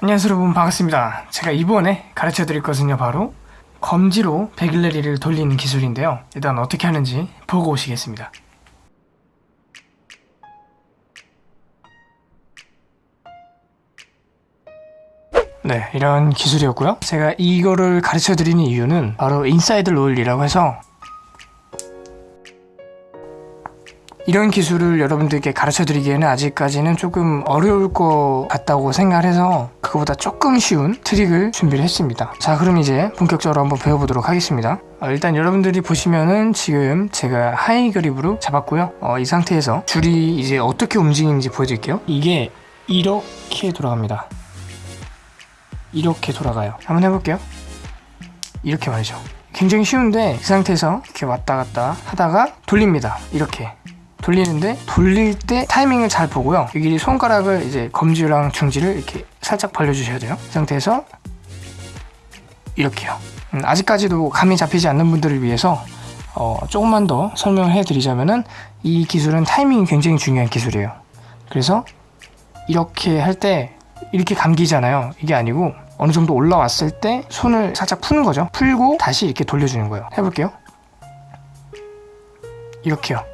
안녕하세요 여러분. 반갑습니다. 제가 이번에 가르쳐 드릴 것은요 바로 검지로 begleri를 돌리는 기술인데요. 일단 어떻게 하는지 보고 오시겠습니다. 네 이런 기술이었고요. 제가 이거를 가르쳐 드리는 이유는 바로 inside roll이라고 해서 이런 기술을 여러분들께 가르쳐 드리기에는 아직까지는 조금 어려울 것 같다고 생각을 해서 그거보다 조금 쉬운 트릭을 준비를 했습니다. 자 그럼 이제 본격적으로 한번 배워보도록 하겠습니다. 어, 일단 여러분들이 보시면은 지금 제가 high grip으로 잡았고요. 어, 이 상태에서 줄이 이제 어떻게 움직이는지 보여드릴게요. 이게 이렇게 돌아갑니다. 이렇게 돌아가요. 한번 해볼게요. 이렇게 말이죠. 굉장히 쉬운데 이 상태에서 이렇게 왔다 갔다 하다가 돌립니다. 이렇게 돌리는데 돌릴 때 타이밍을 잘 보고요. 여기 손가락을 이제 검지랑 중지를 이렇게 살짝 벌려주셔야 돼요. 이 상태에서 이렇게요. 음, 아직까지도 감이 잡히지 않는 분들을 위해서 어, 조금만 더 설명을 해드리자면은 이 기술은 타이밍이 굉장히 중요한 기술이에요. 그래서 이렇게 할 때 이렇게 감기잖아요. 이게 아니고 어느 정도 올라왔을 때 손을 살짝 푸는 거죠. 풀고 다시 이렇게 돌려주는 거예요. 해볼게요. 이렇게요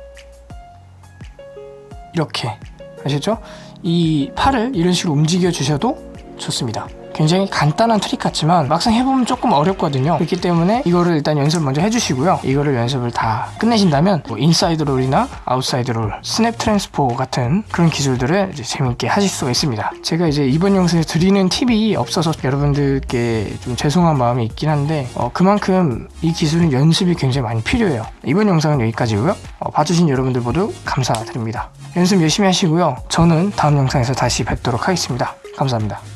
이렇게. 아시죠? 이 팔을 이런 식으로 움직여 주셔도 좋습니다. 굉장히 간단한 트릭 같지만 막상 해보면 조금 어렵거든요. 그렇기 때문에 이거를 일단 연습 먼저 해주시고요. 이거를 연습을 다 끝내신다면 뭐 inside roll이나 outside roll, snap transfer 같은 그런 기술들을 재밌게 하실 수가 있습니다. 제가 이제 이번 영상에 드리는 팁이 없어서 여러분들께 좀 죄송한 마음이 있긴 한데 어, 그만큼 이 기술은 연습이 굉장히 많이 필요해요. 이번 영상은 여기까지고요. 어, 봐주신 여러분들 모두 감사드립니다 연습 열심히 하시고요. 저는 다음 영상에서 다시 뵙도록 하겠습니다. 감사합니다